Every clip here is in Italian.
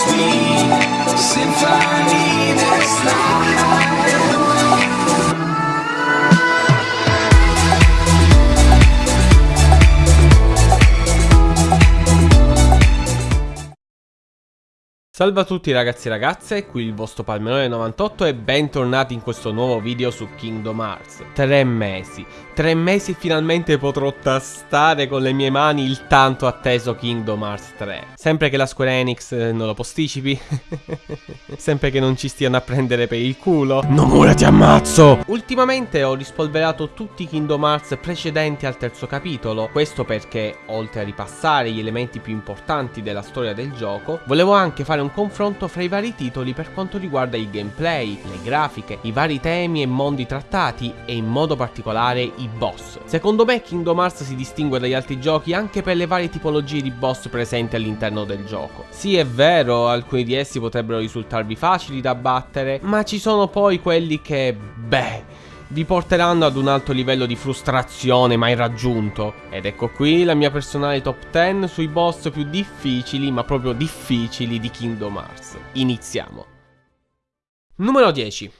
sweet symphony Salve a tutti ragazzi e ragazze, qui il vostro Palmerone98 e bentornati in questo nuovo video su Kingdom Hearts. Tre mesi, tre mesi e finalmente potrò tastare con le mie mani il tanto atteso Kingdom Hearts 3. Sempre che la Square Enix eh, non lo posticipi, sempre che non ci stiano a prendere per il culo. Nomura ti ammazzo! Ultimamente ho rispolverato tutti i Kingdom Hearts precedenti al terzo capitolo, questo perché oltre a ripassare gli elementi più importanti della storia del gioco, volevo anche fare un confronto fra i vari titoli per quanto riguarda il gameplay, le grafiche, i vari temi e mondi trattati e in modo particolare i boss. Secondo me Kingdom Hearts si distingue dagli altri giochi anche per le varie tipologie di boss presenti all'interno del gioco. Sì è vero, alcuni di essi potrebbero risultarvi facili da battere, ma ci sono poi quelli che, beh vi porteranno ad un alto livello di frustrazione mai raggiunto. Ed ecco qui la mia personale top 10 sui boss più difficili, ma proprio difficili di Kingdom Hearts. Iniziamo. Numero 10.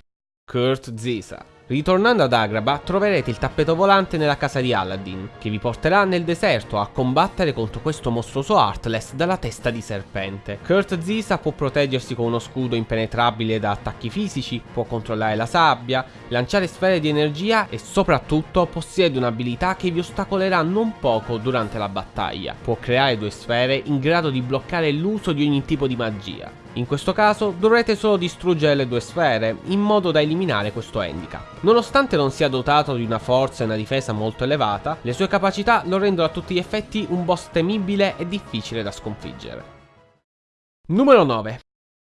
Kurt Zisa. Ritornando ad Agrabah troverete il tappeto volante nella casa di Aladdin, che vi porterà nel deserto a combattere contro questo mostruoso Heartless dalla testa di serpente. Kurt Zisa può proteggersi con uno scudo impenetrabile da attacchi fisici, può controllare la sabbia, lanciare sfere di energia e soprattutto possiede un'abilità che vi ostacolerà non poco durante la battaglia. Può creare due sfere in grado di bloccare l'uso di ogni tipo di magia. In questo caso dovrete solo distruggere le due sfere in modo da eliminare questo handicap. Nonostante non sia dotato di una forza e una difesa molto elevata, le sue capacità lo rendono a tutti gli effetti un boss temibile e difficile da sconfiggere. Numero 9.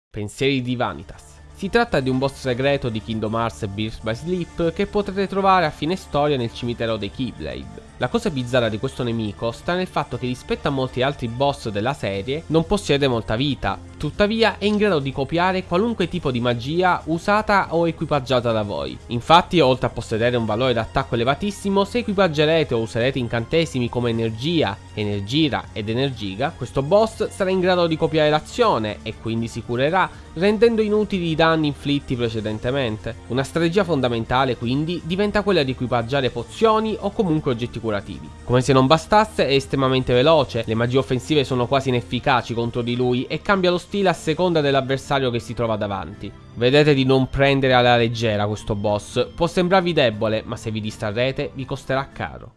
Pensieri di Vanitas. Si tratta di un boss segreto di Kingdom Hearts Birth by Sleep che potrete trovare a fine storia nel cimitero dei Keyblade. La cosa bizzarra di questo nemico sta nel fatto che rispetto a molti altri boss della serie non possiede molta vita, tuttavia è in grado di copiare qualunque tipo di magia usata o equipaggiata da voi. Infatti oltre a possedere un valore d'attacco elevatissimo, se equipaggerete o userete incantesimi come energia, energira ed energiga, questo boss sarà in grado di copiare l'azione e quindi si curerà, rendendo inutili i danni inflitti precedentemente. Una strategia fondamentale quindi diventa quella di equipaggiare pozioni o comunque oggetti curativi. Come se non bastasse è estremamente veloce, le magie offensive sono quasi inefficaci contro di lui e cambia lo stile a seconda dell'avversario che si trova davanti. Vedete di non prendere alla leggera questo boss, può sembrarvi debole ma se vi distrarrete vi costerà caro.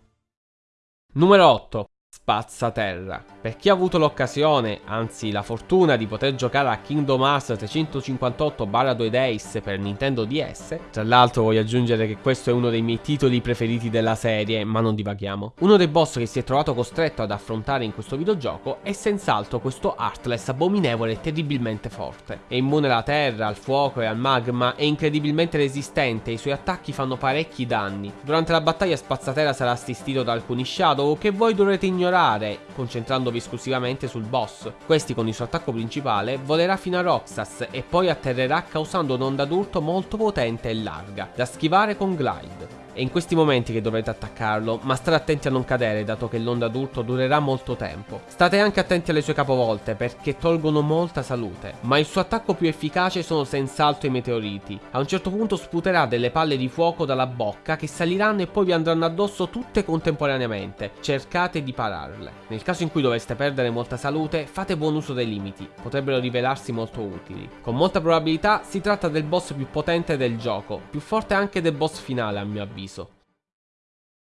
Numero 8. Spazzaterra. Per chi ha avuto l'occasione, anzi la fortuna di poter giocare a Kingdom Hearts 358-2 Days per Nintendo DS, tra l'altro voglio aggiungere che questo è uno dei miei titoli preferiti della serie, ma non divaghiamo, uno dei boss che si è trovato costretto ad affrontare in questo videogioco è senz'altro questo Heartless abominevole e terribilmente forte. È immune alla terra, al fuoco e al magma, è incredibilmente resistente e i suoi attacchi fanno parecchi danni. Durante la battaglia Spazzaterra sarà assistito da alcuni Shadow che voi dovrete ignorare concentrandovi esclusivamente sul boss. Questi con il suo attacco principale volerà fino a Roxas e poi atterrerà causando un'onda d'urto molto potente e larga, da schivare con glide. È in questi momenti che dovrete attaccarlo, ma state attenti a non cadere dato che l'onda d'urto durerà molto tempo. State anche attenti alle sue capovolte perché tolgono molta salute, ma il suo attacco più efficace sono senz'altro i meteoriti. A un certo punto sputerà delle palle di fuoco dalla bocca che saliranno e poi vi andranno addosso tutte contemporaneamente. Cercate di pararle. Nel caso in cui doveste perdere molta salute, fate buon uso dei limiti, potrebbero rivelarsi molto utili. Con molta probabilità si tratta del boss più potente del gioco, più forte anche del boss finale a mio avviso.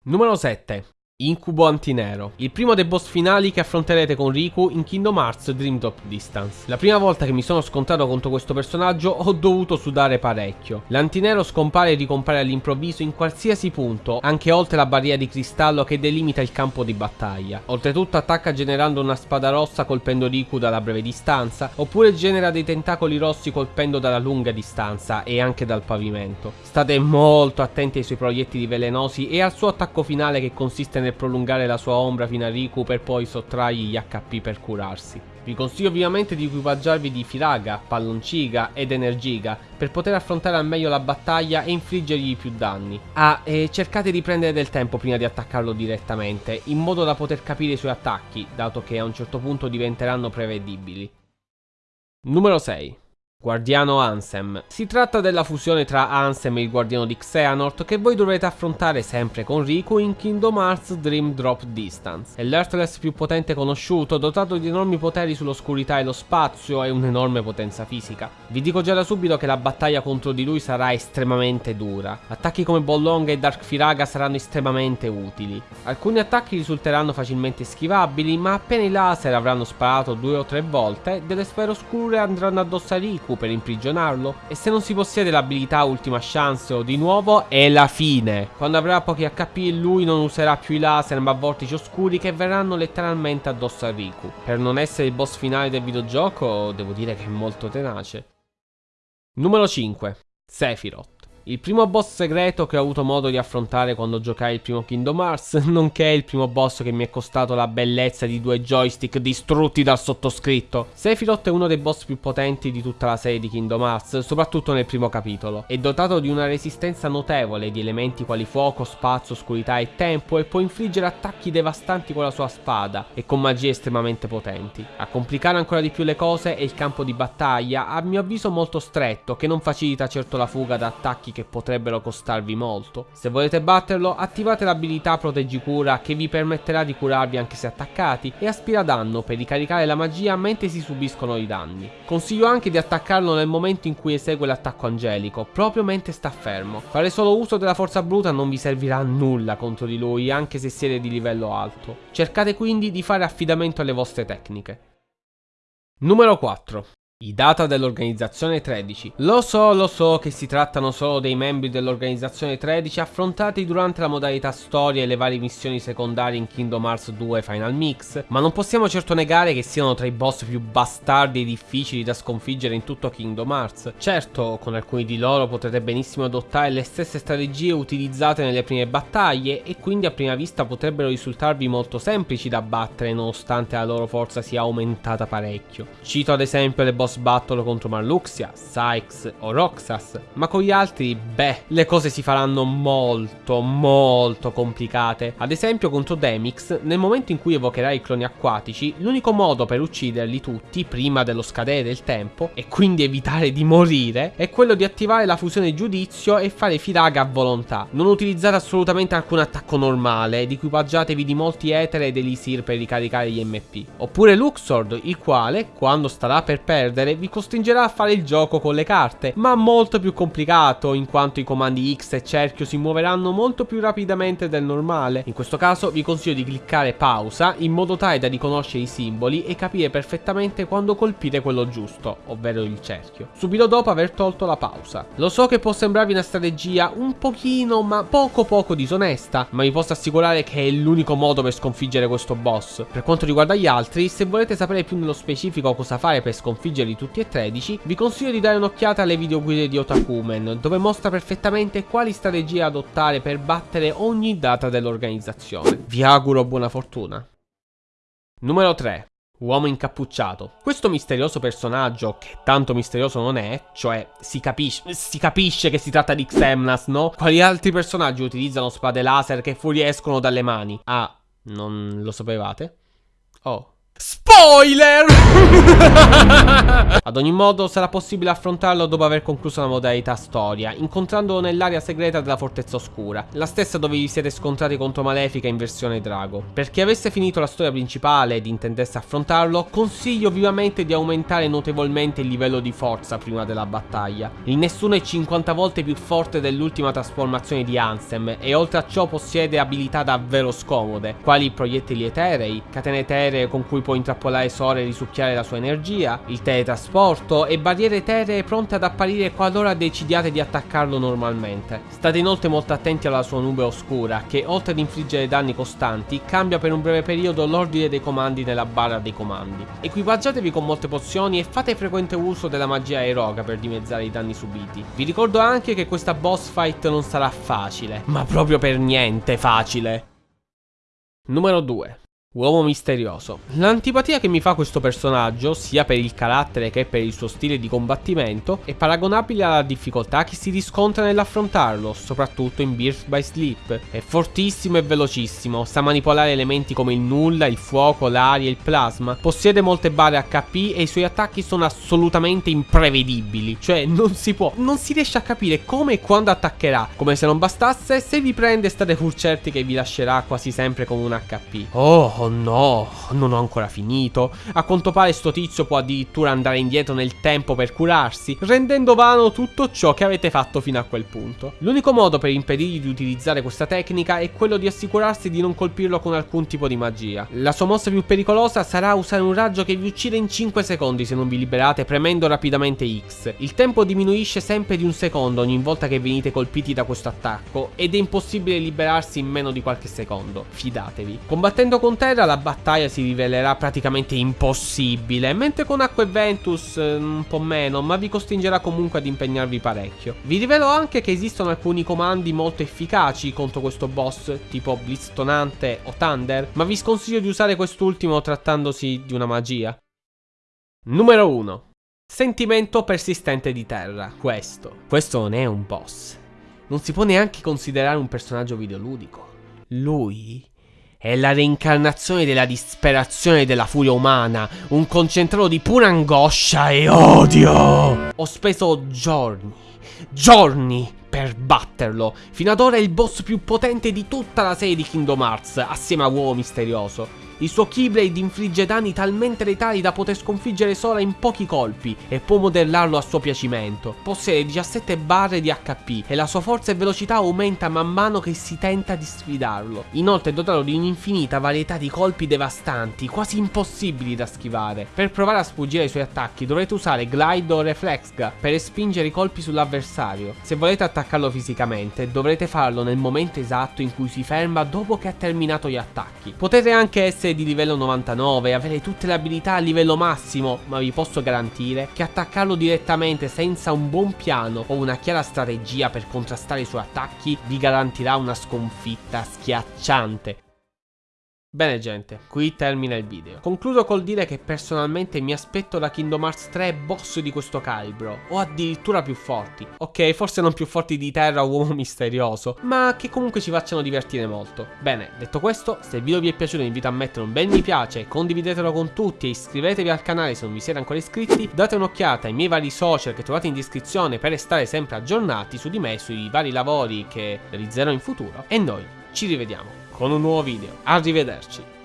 Numero 7. Incubo Antinero, il primo dei boss finali che affronterete con Riku in Kingdom Hearts Dream Drop Distance. La prima volta che mi sono scontrato contro questo personaggio ho dovuto sudare parecchio. L'Antinero scompare e ricompare all'improvviso in qualsiasi punto, anche oltre la barriera di cristallo che delimita il campo di battaglia. Oltretutto attacca generando una spada rossa colpendo Riku dalla breve distanza, oppure genera dei tentacoli rossi colpendo dalla lunga distanza e anche dal pavimento. State molto attenti ai suoi proiettili velenosi e al suo attacco finale che consiste nel prolungare la sua ombra fino a Riku per poi sottrargli gli HP per curarsi. Vi consiglio ovviamente di equipaggiarvi di Firaga, Pallonciga ed Energiga per poter affrontare al meglio la battaglia e infliggergli più danni. Ah, e cercate di prendere del tempo prima di attaccarlo direttamente, in modo da poter capire i suoi attacchi, dato che a un certo punto diventeranno prevedibili. Numero 6. Guardiano Ansem. Si tratta della fusione tra Ansem e il guardiano di Xehanort che voi dovrete affrontare sempre con Riku in Kingdom Hearts Dream Drop Distance. È l'Earthless più potente conosciuto, dotato di enormi poteri sull'oscurità e lo spazio e un'enorme potenza fisica. Vi dico già da subito che la battaglia contro di lui sarà estremamente dura. Attacchi come Bollonga e Dark Firaga saranno estremamente utili. Alcuni attacchi risulteranno facilmente schivabili, ma appena i laser avranno sparato due o tre volte, delle sfere oscure andranno addosso a Riku per imprigionarlo e se non si possiede l'abilità ultima chance o di nuovo è la fine. Quando avrà pochi HP lui non userà più i laser ma vortici oscuri che verranno letteralmente addosso a Riku. Per non essere il boss finale del videogioco devo dire che è molto tenace. Numero 5. Sephiroth. Il primo boss segreto che ho avuto modo di affrontare quando giocai il primo Kingdom Hearts, nonché il primo boss che mi è costato la bellezza di due joystick distrutti dal sottoscritto. Sephiroth è uno dei boss più potenti di tutta la serie di Kingdom Hearts, soprattutto nel primo capitolo. È dotato di una resistenza notevole di elementi quali fuoco, spazio, oscurità e tempo e può infliggere attacchi devastanti con la sua spada e con magie estremamente potenti. A complicare ancora di più le cose è il campo di battaglia, a mio avviso molto stretto, che non facilita certo la fuga da attacchi attacchi che potrebbero costarvi molto. Se volete batterlo, attivate l'abilità Proteggicura che vi permetterà di curarvi anche se attaccati e aspira danno per ricaricare la magia mentre si subiscono i danni. Consiglio anche di attaccarlo nel momento in cui esegue l'attacco angelico, proprio mentre sta fermo. Fare solo uso della forza bruta non vi servirà a nulla contro di lui, anche se siete di livello alto. Cercate quindi di fare affidamento alle vostre tecniche. Numero 4. I data dell'organizzazione 13. Lo so, lo so che si trattano solo dei membri dell'organizzazione 13 affrontati durante la modalità storia e le varie missioni secondarie in Kingdom Hearts 2 Final Mix, ma non possiamo certo negare che siano tra i boss più bastardi e difficili da sconfiggere in tutto Kingdom Hearts. Certo, con alcuni di loro potrete benissimo adottare le stesse strategie utilizzate nelle prime battaglie e quindi a prima vista potrebbero risultarvi molto semplici da battere nonostante la loro forza sia aumentata parecchio. Cito ad esempio le boss battle contro Marluxia, Sykes o Roxas, ma con gli altri, beh, le cose si faranno molto, molto complicate. Ad esempio contro Demix, nel momento in cui evocherai i cloni acquatici, l'unico modo per ucciderli tutti prima dello scadere del tempo, e quindi evitare di morire, è quello di attivare la fusione giudizio e fare firaga a volontà. Non utilizzate assolutamente alcun attacco normale, ed equipaggiatevi di molti etere ed elisir per ricaricare gli MP. Oppure Luxord, il quale, quando starà per perdere, perdere vi costringerà a fare il gioco con le carte, ma molto più complicato in quanto i comandi X e cerchio si muoveranno molto più rapidamente del normale. In questo caso vi consiglio di cliccare pausa in modo tale da riconoscere i simboli e capire perfettamente quando colpire quello giusto, ovvero il cerchio, subito dopo aver tolto la pausa. Lo so che può sembrarvi una strategia un pochino ma poco poco disonesta, ma vi posso assicurare che è l'unico modo per sconfiggere questo boss. Per quanto riguarda gli altri, se volete sapere più nello specifico cosa fare per sconfiggere di tutti e 13, vi consiglio di dare un'occhiata alle videoguide di Otakumen, dove mostra perfettamente quali strategie adottare per battere ogni data dell'organizzazione. Vi auguro buona fortuna. Numero 3. Uomo incappucciato. Questo misterioso personaggio, che tanto misterioso non è, cioè si capisce, si capisce che si tratta di Xemnas, no? Quali altri personaggi utilizzano spade laser che fuoriescono dalle mani? Ah, non lo sapevate? Oh, Spoiler! Ad ogni modo sarà possibile affrontarlo dopo aver concluso la modalità storia, incontrandolo nell'area segreta della Fortezza Oscura, la stessa dove vi siete scontrati contro Malefica in versione Drago. Per chi avesse finito la storia principale ed intendesse affrontarlo, consiglio vivamente di aumentare notevolmente il livello di forza prima della battaglia. Il nessuno è 50 volte più forte dell'ultima trasformazione di Ansem e oltre a ciò possiede abilità davvero scomode, quali proiettili eterei, catene eteree con cui può può intrappolare Sora e risucchiare la sua energia, il teletrasporto e barriere eteree pronte ad apparire qualora decidiate di attaccarlo normalmente. State inoltre molto attenti alla sua nube oscura che oltre ad infliggere danni costanti cambia per un breve periodo l'ordine dei comandi nella barra dei comandi. Equipaggiatevi con molte pozioni e fate frequente uso della magia eroica per dimezzare i danni subiti. Vi ricordo anche che questa boss fight non sarà facile, ma proprio per niente facile. Numero 2. Uomo misterioso. L'antipatia che mi fa questo personaggio, sia per il carattere che per il suo stile di combattimento, è paragonabile alla difficoltà che si riscontra nell'affrontarlo, soprattutto in Birth by Sleep. È fortissimo e velocissimo, sa manipolare elementi come il nulla, il fuoco, l'aria e il plasma, possiede molte barre HP e i suoi attacchi sono assolutamente imprevedibili, cioè non si può, non si riesce a capire come e quando attaccherà, come se non bastasse, se vi prende state pur certi che vi lascerà quasi sempre con un HP. Oh, Oh no, non ho ancora finito. A quanto pare sto tizio può addirittura andare indietro nel tempo per curarsi, rendendo vano tutto ciò che avete fatto fino a quel punto. L'unico modo per impedirgli di utilizzare questa tecnica è quello di assicurarsi di non colpirlo con alcun tipo di magia. La sua mossa più pericolosa sarà usare un raggio che vi uccide in 5 secondi se non vi liberate premendo rapidamente X. Il tempo diminuisce sempre di un secondo ogni volta che venite colpiti da questo attacco ed è impossibile liberarsi in meno di qualche secondo. Fidatevi. Combattendo con te Terra la battaglia si rivelerà praticamente impossibile, mentre con Acqua e Ventus eh, un po' meno, ma vi costringerà comunque ad impegnarvi parecchio. Vi rivelo anche che esistono alcuni comandi molto efficaci contro questo boss, tipo Blitz Tonante o Thunder, ma vi sconsiglio di usare quest'ultimo trattandosi di una magia. Numero 1. Sentimento persistente di terra. Questo. Questo non è un boss. Non si può neanche considerare un personaggio videoludico. Lui è la reincarnazione della disperazione e della furia umana, un concentrato di pura angoscia e odio. Ho speso giorni, giorni per batterlo. Fino ad ora è il boss più potente di tutta la serie di Kingdom Hearts, assieme a Uomo Misterioso. Il suo Keyblade infligge danni talmente letali da poter sconfiggere Sora in pochi colpi e può modellarlo a suo piacimento. Possiede 17 barre di HP e la sua forza e velocità aumenta man mano che si tenta di sfidarlo. Inoltre è dotato di un'infinita varietà di colpi devastanti, quasi impossibili da schivare. Per provare a sfuggire ai suoi attacchi dovrete usare Glide o Reflexga per respingere i colpi sull'avversario. Se volete attaccarlo fisicamente dovrete farlo nel momento esatto in cui si ferma dopo che ha terminato gli attacchi. Potete anche essere di livello 99 avere tutte le abilità a livello massimo, ma vi posso garantire che attaccarlo direttamente senza un buon piano o una chiara strategia per contrastare i suoi attacchi vi garantirà una sconfitta schiacciante. Bene gente, qui termina il video. Concludo col dire che personalmente mi aspetto da Kingdom Hearts 3 boss di questo calibro, o addirittura più forti. Ok, forse non più forti di Terra o Uomo Misterioso, ma che comunque ci facciano divertire molto. Bene, detto questo, se il video vi è piaciuto vi invito a mettere un bel mi piace, condividetelo con tutti e iscrivetevi al canale se non vi siete ancora iscritti, date un'occhiata ai miei vari social che trovate in descrizione per restare sempre aggiornati su di me, sui vari lavori che realizzerò in futuro, e noi ci rivediamo con un nuovo video. Arrivederci.